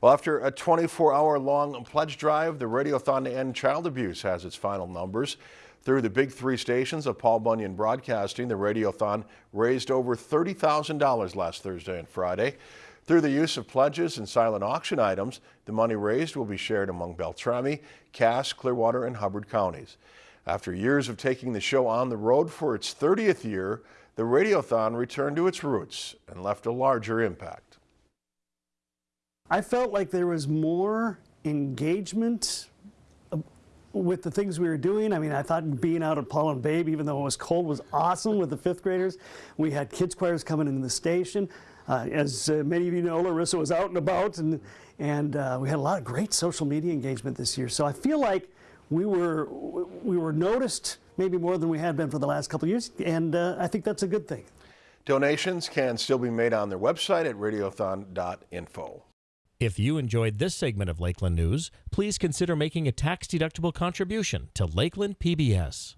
Well, after a 24-hour-long pledge drive, the Radiothon to End Child Abuse has its final numbers. Through the big three stations of Paul Bunyan Broadcasting, the Radiothon raised over $30,000 last Thursday and Friday. Through the use of pledges and silent auction items, the money raised will be shared among Beltrami, Cass, Clearwater, and Hubbard counties. After years of taking the show on the road for its 30th year, the Radiothon returned to its roots and left a larger impact. I felt like there was more engagement uh, with the things we were doing. I mean, I thought being out at Paul and Babe, even though it was cold, was awesome with the fifth graders. We had kids choirs coming into the station. Uh, as uh, many of you know, Larissa was out and about, and, and uh, we had a lot of great social media engagement this year. So I feel like we were, we were noticed maybe more than we had been for the last couple years, and uh, I think that's a good thing. Donations can still be made on their website at radiothon.info. If you enjoyed this segment of Lakeland News, please consider making a tax-deductible contribution to Lakeland PBS.